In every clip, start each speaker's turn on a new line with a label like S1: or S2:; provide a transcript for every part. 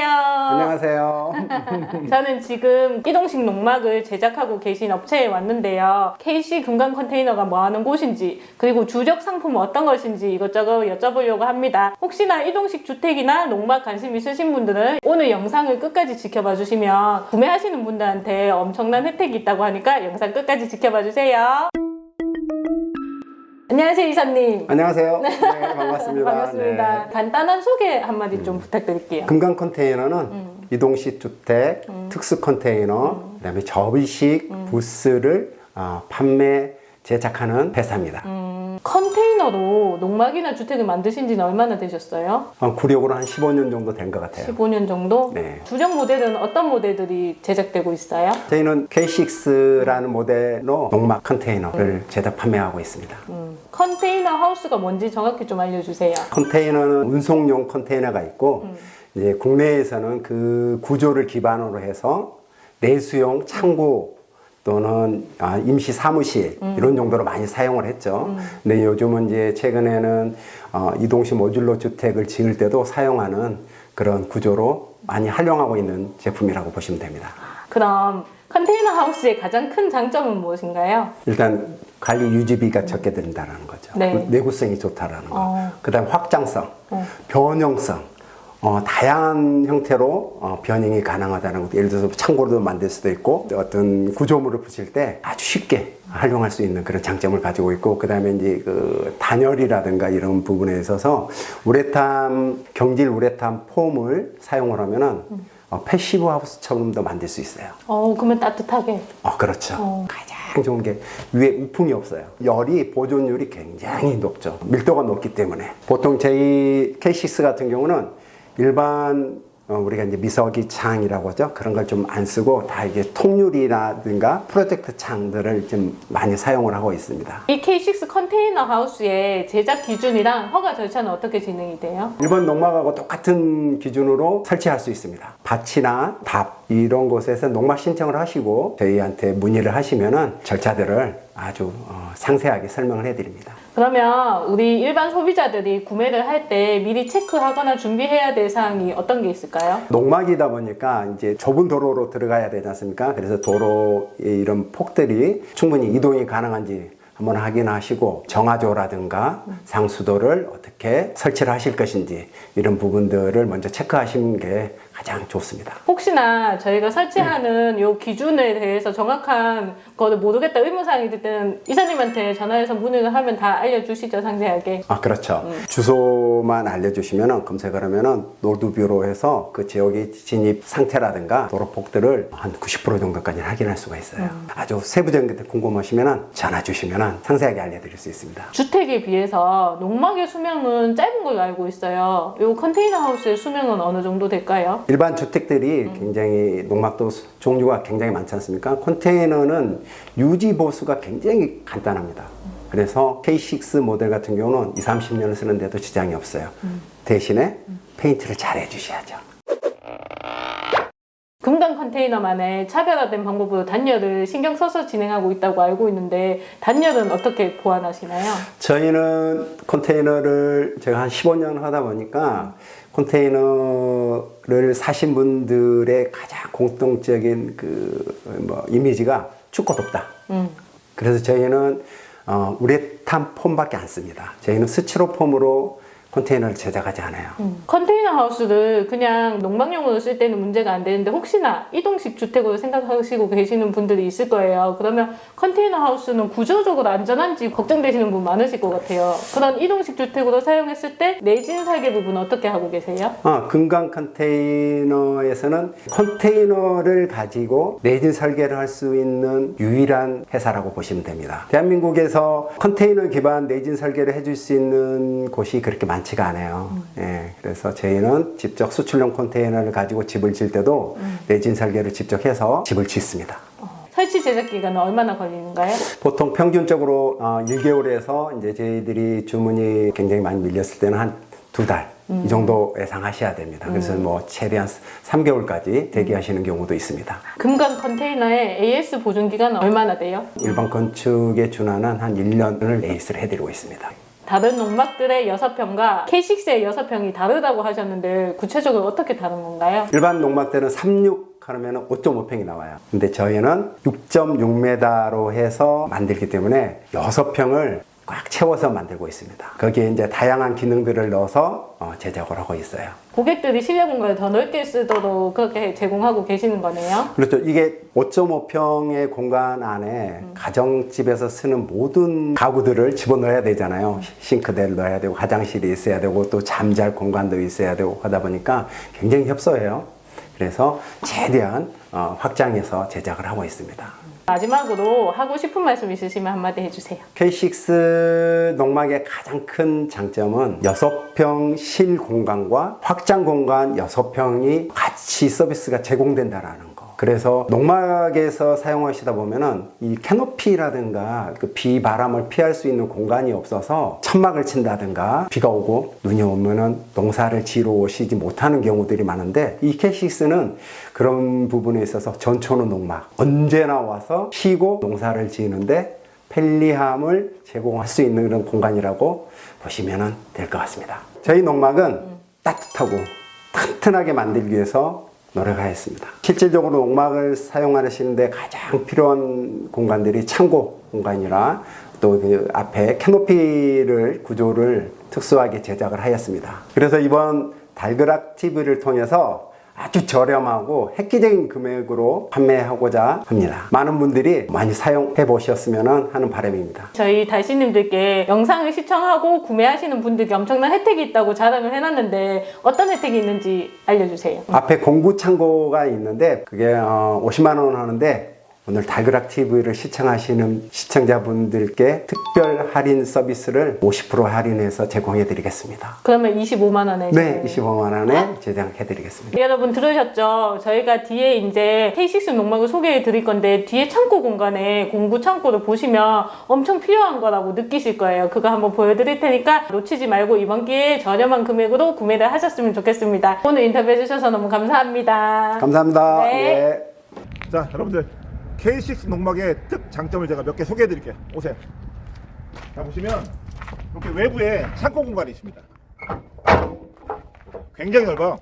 S1: 안녕하세요.
S2: 안녕하세요.
S1: 저는 지금 이동식 농막을 제작하고 계신 업체에 왔는데요. KC 금강 컨테이너가 뭐하는 곳인지 그리고 주력 상품은 어떤 것인지 이것저것 여쭤보려고 합니다. 혹시나 이동식 주택이나 농막 관심 있으신 분들은 오늘 영상을 끝까지 지켜봐 주시면 구매하시는 분들한테 엄청난 혜택이 있다고 하니까 영상 끝까지 지켜봐 주세요. 안녕하세요 이사님.
S2: 안녕하세요. 네, 반갑습니다.
S1: 반갑습니다.
S2: 네.
S1: 간단한 소개 한마디 좀 부탁드릴게요.
S2: 금강 컨테이너는 이동식 주택, 특수 컨테이너, 그 다음에 접이식 부스를 어, 판매 제작하는 회사입니다.
S1: 음, 컨테이너로 농막이나 주택을 만드신 지는 얼마나 되셨어요?
S2: 어, 구력으로 한 15년 정도 된 것 같아요.
S1: 15년 정도?
S2: 네.
S1: 주력 모델은 어떤 모델들이 제작되고 있어요?
S2: 저희는 K6라는 모델로 농막 컨테이너를 제작 판매하고 있습니다.
S1: 음, 컨테이너 하우스가 뭔지 정확히 좀 알려주세요.
S2: 컨테이너는 운송용 컨테이너가 있고 이제 국내에서는 그 구조를 기반으로 해서 내수용 창고 또는 아, 임시 사무실 이런 정도로 많이 사용을 했죠. 근데 요즘은 이제 최근에는 어, 이동식 모듈러 주택을 지을 때도 사용하는 그런 구조로 많이 활용하고 있는 제품이라고 보시면 됩니다.
S1: 그럼 컨테이너 하우스의 가장 큰 장점은 무엇인가요?
S2: 일단 관리 유지비가 적게 든다는 거죠.
S1: 네.
S2: 내구성이 좋다라는 거.
S1: 어.
S2: 그다음 확장성,
S1: 어.
S2: 변형성. 어, 다양한 형태로 어, 변형이 가능하다는 것도 예를 들어서 창고로도 만들 수도 있고 어떤 구조물을 붙일 때 아주 쉽게 활용할 수 있는 그런 장점을 가지고 있고 그 다음에 이제 그 단열이라든가 이런 부분에 있어서 우레탄 경질 우레탄 폼을 사용을 하면은 어, 패시브 하우스처럼도 만들 수 있어요.
S1: 어, 그러면 따뜻하게.
S2: 어, 그렇죠.
S1: 어.
S2: 가장 좋은 게 위에 우풍이 없어요. 열이 보존율이 굉장히 높죠. 밀도가 높기 때문에. 보통 저희 K6 같은 경우는 일반 어, 우리가 이제 미석이 창이라고 하죠. 그런 걸 좀 안 쓰고 다 이게 통유리라든가 프로젝트 창들을 좀 많이 사용을 하고 있습니다.
S1: 이 K6 컨테이너 하우스의 제작 기준이랑 허가 절차는 어떻게 진행이 돼요?
S2: 일본 농막하고 똑같은 기준으로 설치할 수 있습니다. 밭이나 답 이런 곳에서 농막 신청을 하시고 저희한테 문의를 하시면은 절차들을 아주 어, 상세하게 설명을 해드립니다.
S1: 그러면 우리 일반 소비자들이 구매를 할 때 미리 체크하거나 준비해야 될 사항이 어떤 게 있을까요?
S2: 농막이다 보니까 이제 좁은 도로로 들어가야 되지 않습니까? 그래서 도로의 이런 폭들이 충분히 이동이 가능한지 한번 확인하시고 정화조라든가 상수도를 어떻게 설치를 하실 것인지 이런 부분들을 먼저 체크하시는 게 가장 좋습니다.
S1: 혹시나 저희가 설치하는 요 기준에 대해서 정확한 거를 모르겠다 의문사항이 들 때는 이사님한테 전화해서 문의를 하면 다 알려주시죠 상세하게
S2: 아 그렇죠. 주소만 알려주시면 검색을 하면은 노드뷰로 해서 그 지역의 진입 상태라든가 도로폭들을 한 90% 정도까지 확인할 수가 있어요. 아주 세부적인 게 궁금하시면 전화 주시면 상세하게 알려드릴 수 있습니다.
S1: 주택에 비해서 농막의 수명은 짧은 걸로 알고 있어요 요 컨테이너 하우스의 수명은 어느 정도 될까요?
S2: 일반 주택들이 굉장히 농막도 수- 종류가 굉장히 많지 않습니까? 컨테이너는 유지 보수가 굉장히 간단합니다. 그래서 K6 모델 같은 경우는 2, 30년을 쓰는데도 지장이 없어요. 대신에 페인트를 잘 해주셔야죠.
S1: 금강 컨테이너만의 차별화된 방법으로 단열을 신경 써서 진행하고 있다고 알고 있는데 단열은 어떻게 보완하시나요?
S2: 저희는 컨테이너를 제가 한 15년 하다 보니까 컨테이너를 사신 분들의 가장 공통적인 그 뭐 이미지가 춥고 덥다.
S1: 음.
S2: 그래서 저희는 어, 우레탄 폼밖에 안 씁니다. 저희는 스티로폼으로 컨테이너를 제작하지 않아요.
S1: 컨테이너 하우스를 그냥 농막용으로 쓸 때는 문제가 안 되는데 혹시나 이동식 주택으로 생각하시고 계시는 분들이 있을 거예요. 그러면 컨테이너 하우스는 구조적으로 안전한지 걱정되시는 분 많으실 것 같아요. 그런 이동식 주택으로 사용했을 때 내진 설계 부분 어떻게 하고 계세요?
S2: 어, 금강 컨테이너에서는 컨테이너를 가지고 내진 설계를 할 수 있는 유일한 회사라고 보시면 됩니다. 대한민국에서 컨테이너 기반 내진 설계를 해줄 수 있는 곳이 그렇게 많지 가 않아요. 예, 그래서 저희는 직접 수출용 컨테이너를 가지고 집을 질 때도 내진 설계를 직접 해서 집을 짓습니다.
S1: 설치 제작 기간은 얼마나 걸리는가요?
S2: 보통 평균적으로 어, 1개월에서 이제 저희들이 주문이 굉장히 많이 밀렸을 때는 한 두 달. 이 정도 예상하셔야 됩니다. 그래서 뭐 최대한 3개월까지 대기하시는 경우도 있습니다.
S1: 금강 컨테이너의 AS 보존 기간은 얼마나 돼요?
S2: 일반 건축에 준하는 한 1년을 레이스를 해드리고 있습니다.
S1: 다른 농막들의 6평과 K6의 6평이 다르다고 하셨는데 구체적으로 어떻게 다른 건가요?
S2: 일반 농막들은 36 하면 5.5평이 나와요. 근데 저희는 6.6m로 해서 만들기 때문에 6평을 꽉 채워서 만들고 있습니다. 거기에 이제 다양한 기능들을 넣어서 어, 제작을 하고 있어요.
S1: 고객들이 실내 공간을 더 넓게 쓰도록 그렇게 제공하고 계시는 거네요.
S2: 그렇죠. 이게 5.5평의 공간 안에 가정집에서 쓰는 모든 가구들을 집어넣어야 되잖아요. 싱크대를 넣어야 되고 화장실이 있어야 되고 또 잠잘 공간도 있어야 되고 하다 보니까 굉장히 협소해요. 그래서 최대한 어, 확장해서 제작을 하고 있습니다.
S1: 마지막으로 하고 싶은 말씀 있으시면 한마디 해주세요.
S2: K6 농막의 가장 큰 장점은 6평 실 공간과 확장 공간 6평이 같이 서비스가 제공된다라는 거. 그래서 농막에서 사용하시다 보면은 이 캐노피라든가 그 비, 바람을 피할 수 있는 공간이 없어서 천막을 친다든가 비가 오고 눈이 오면은 농사를 지러 오시지 못하는 경우들이 많은데 이 K6는 그런 부분에 있어서 전초는 농막 언제나 와서 쉬고 농사를 지는데 편리함을 제공할 수 있는 그런 공간이라고 보시면 될 것 같습니다. 저희 농막은 따뜻하고 튼튼하게 만들기 위해서 노력하였습니다. 실질적으로 농막을 사용하시는데 가장 필요한 공간들이 창고 공간이라 또 그 앞에 캐노피를 구조를 특수하게 제작을 하였습니다. 그래서 이번 달그락 TV를 통해서 아주 저렴하고 획기적인 금액으로 판매하고자 합니다. 많은 분들이 많이 사용해 보셨으면 하는 바람입니다.
S1: 저희 달씨님들께 영상을 시청하고 구매하시는 분들께 엄청난 혜택이 있다고 자랑을 해놨는데 어떤 혜택이 있는지 알려주세요.
S2: 앞에 공구 창고가 있는데 그게 어, 50만 원 하는데 오늘 달그락 TV를 시청하시는 시청자분들께 특별 할인 서비스를 50% 할인해서 제공해 드리겠습니다.
S1: 그러면 25만 원에
S2: 네, 25만 원에 제작해 드리겠습니다.
S1: 여러분 들으셨죠? 저희가 뒤에 이제 K6 농막을 소개해 드릴 건데 뒤에 창고 공간에 공구 창고를 보시면 엄청 필요한 거라고 느끼실 거예요. 그거 한번 보여드릴 테니까 놓치지 말고 이번 기회에 저렴한 금액으로 구매를 하셨으면 좋겠습니다. 오늘 인터뷰 해주셔서 너무 감사합니다.
S2: 감사합니다.
S1: 네.
S2: 예.
S3: 자 여러분들 K6 농막의 특 장점을 제가 몇 개 소개해 드릴게요. 오세요. 자 보시면 이렇게 외부에 창고 공간이 있습니다. 굉장히 넓어요.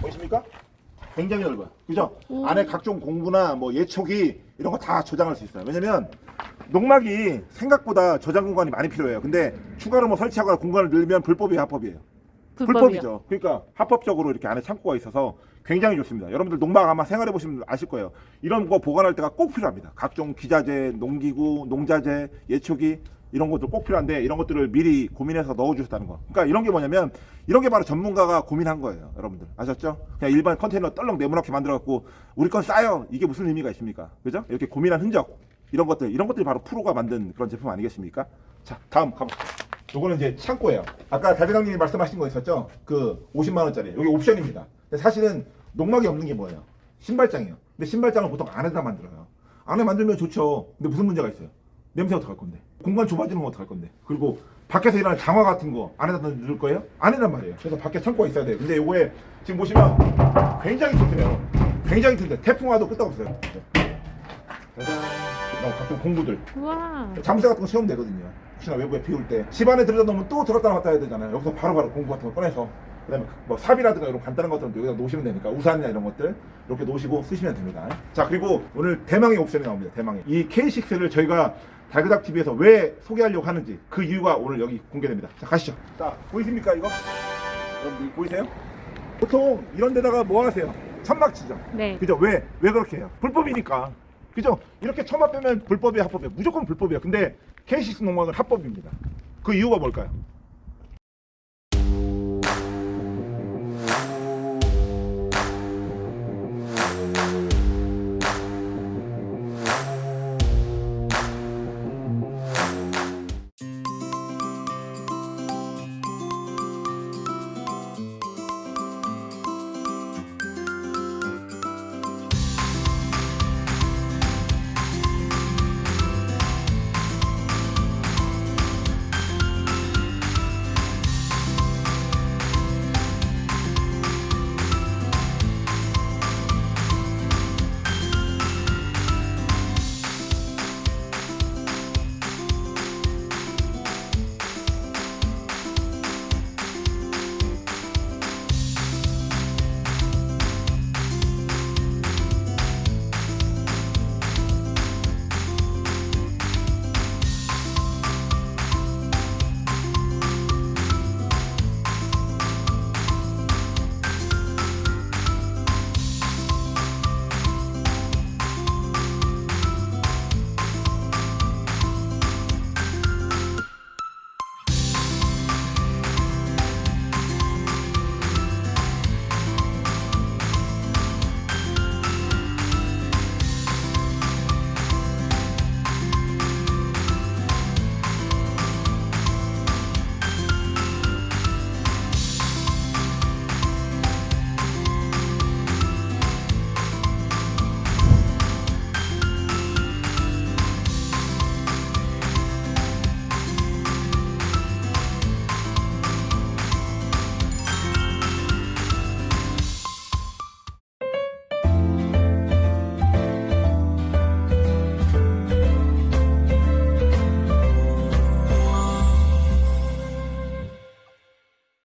S3: 보이십니까? 굉장히 넓어요. 그죠? 안에 각종 공구나 뭐 예초기 이런 거 다 저장할 수 있어요. 왜냐면 농막이 생각보다 저장 공간이 많이 필요해요. 근데 추가로 뭐 설치하거나 공간을 늘면 불법이에요 합법이에요 불법이죠. 그러니까 합법적으로 이렇게 안에 창고가 있어서 굉장히 좋습니다. 여러분들 농막 아마 생활해 보시면 아실 거예요. 이런 거 보관할 때가 꼭 필요합니다. 각종 기자재, 농기구, 농자재, 예초기 이런 것들 꼭 필요한데 이런 것들을 미리 고민해서 넣어주셨다는 거. 그러니까 이런 게 뭐냐면 이런 게 바로 전문가가 고민한 거예요. 여러분들 아셨죠? 그냥 일반 컨테이너 떨렁 네모나게 만들어갖고 우리 건 싸요. 이게 무슨 의미가 있습니까? 그죠? 이렇게 고민한 흔적 이런 것들 이런 것들이 바로 프로가 만든 그런 제품 아니겠습니까? 자 다음 가보시죠. 요거는 이제 창고예요. 아까 달대장님이 말씀하신 거 있었죠? 그 50만 원짜리. 여기 옵션입니다. 근데 사실은 농막이 없는 게 뭐예요? 신발장이에요. 근데 신발장을 보통 안에다 만들어요. 안에 만들면 좋죠. 근데 무슨 문제가 있어요? 냄새 어떡할 건데? 공간 좁아지는 건 어떡할 건데? 그리고 밖에서 일어나는 장화 같은 거 안에다 넣을 거예요? 아니란 말이에요. 그래서 밖에 창고가 있어야 돼요. 근데 요거에 지금 보시면 굉장히 튼튼해요. 굉장히 튼튼. 태풍 와도 끄떡없어요. 어, 각종 공구들.
S1: 우와.
S3: 잠새 같은 거 세우면 되거든요. 혹시나 외부에 비올 때. 집 안에 들여다 놓으면 또 들었다 놨다 해야 되잖아요. 여기서 바로 바로 공구 같은 거 꺼내서. 그 다음에 뭐 삽이라든가 이런 간단한 것들은 여기다 놓으시면 되니까 우산이나 이런 것들 이렇게 놓으시고 쓰시면 됩니다. 자 그리고 오늘 대망의 옵션이 나옵니다. 대망의 이 K6를 저희가 달그닥 TV에서 왜 소개하려고 하는지 그 이유가 오늘 여기 공개됩니다. 자 가시죠. 자 보이십니까 이거? 여러분 보이세요? 보통 이런 데다가 뭐 하세요? 천막 치죠.
S1: 네.
S3: 그죠? 왜? 왜 그렇게 해요? 불법이니까. 그죠? 이렇게 천막 빼면 불법이야, 합법이야. 무조건 불법이야. 근데 K6 농막은 합법입니다. 그 이유가 뭘까요?